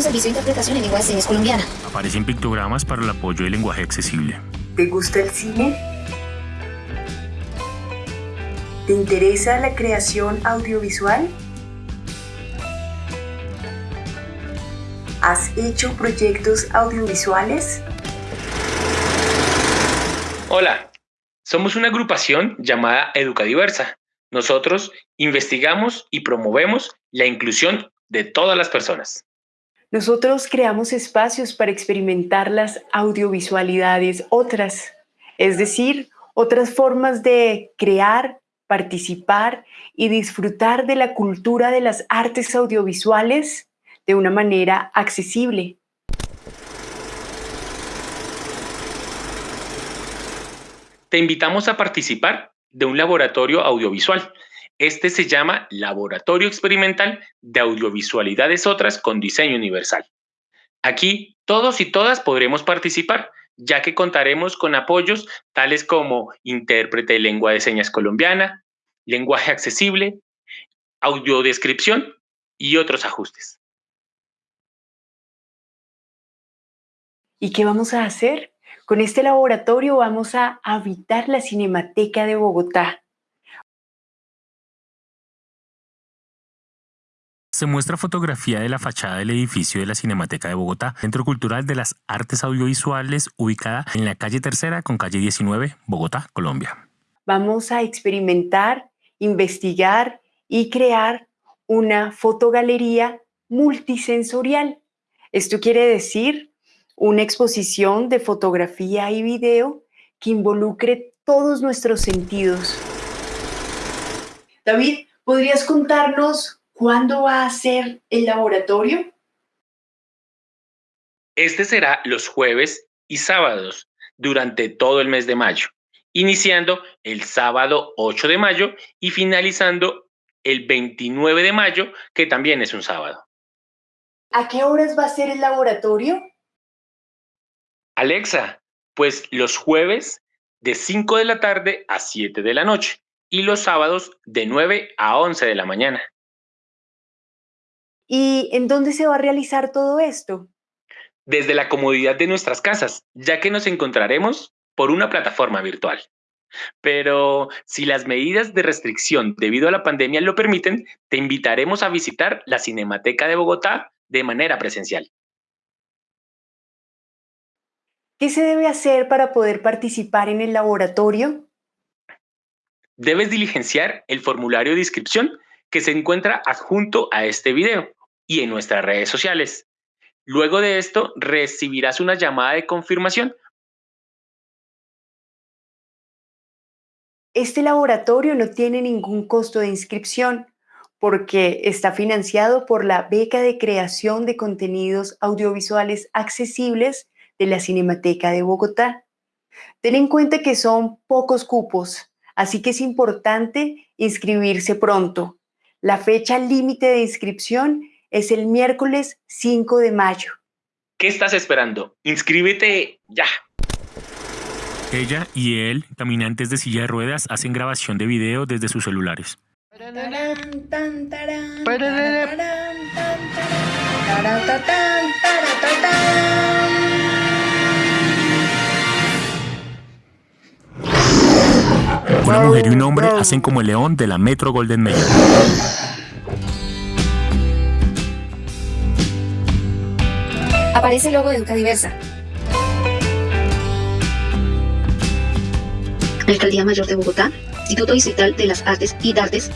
con servicio de interpretación en lengua de señas colombiana. Aparecen pictogramas para el apoyo del lenguaje accesible. ¿Te gusta el cine? ¿Te interesa la creación audiovisual? ¿Has hecho proyectos audiovisuales? Hola, somos una agrupación llamada Educadiversa. Nosotros investigamos y promovemos la inclusión de todas las personas. Nosotros creamos espacios para experimentar las audiovisualidades otras, es decir, otras formas de crear, participar y disfrutar de la cultura de las artes audiovisuales de una manera accesible. Te invitamos a participar de un laboratorio audiovisual. Este se llama Laboratorio Experimental de Audiovisualidades Otras con Diseño Universal. Aquí todos y todas podremos participar, ya que contaremos con apoyos tales como intérprete de lengua de señas colombiana, lenguaje accesible, audiodescripción y otros ajustes. ¿Y qué vamos a hacer? Con este laboratorio vamos a habitar la Cinemateca de Bogotá. Se muestra fotografía de la fachada del edificio de la Cinemateca de Bogotá, Centro Cultural de las Artes Audiovisuales, ubicada en la calle Tercera con calle 19, Bogotá, Colombia. Vamos a experimentar, investigar y crear una fotogalería multisensorial. Esto quiere decir una exposición de fotografía y video que involucre todos nuestros sentidos. David, ¿podrías contarnos cuándo va a ser el laboratorio? Este será los jueves y sábados durante todo el mes de mayo, iniciando el sábado 8 de mayo y finalizando el 29 de mayo, que también es un sábado. ¿A qué horas va a ser el laboratorio? Alexa, pues los jueves de 5 de la tarde a 7 de la noche y los sábados de 9 a 11 de la mañana. ¿Y en dónde se va a realizar todo esto? Desde la comodidad de nuestras casas, ya que nos encontraremos por una plataforma virtual. Pero si las medidas de restricción debido a la pandemia lo permiten, te invitaremos a visitar la Cinemateca de Bogotá de manera presencial. ¿Qué se debe hacer para poder participar en el laboratorio? Debes diligenciar el formulario de inscripción que se encuentra adjunto a este video y en nuestras redes sociales. Luego de esto, recibirás una llamada de confirmación. Este laboratorio no tiene ningún costo de inscripción porque está financiado por la beca de creación de contenidos audiovisuales accesibles de la Cinemateca de Bogotá. Ten en cuenta que son pocos cupos, así que es importante inscribirse pronto. La fecha límite de inscripción es el miércoles 5 de mayo. ¿Qué estás esperando? Inscríbete ya. Ella y él, caminantes de silla de ruedas, hacen grabación de video desde sus celulares. Una mujer y un hombre hacen como el león de la Metro Golden Mayer. Aparece el logo de Educa Diversa. Alcaldía Mayor de Bogotá, Instituto Distrital de las Artes y Dartes,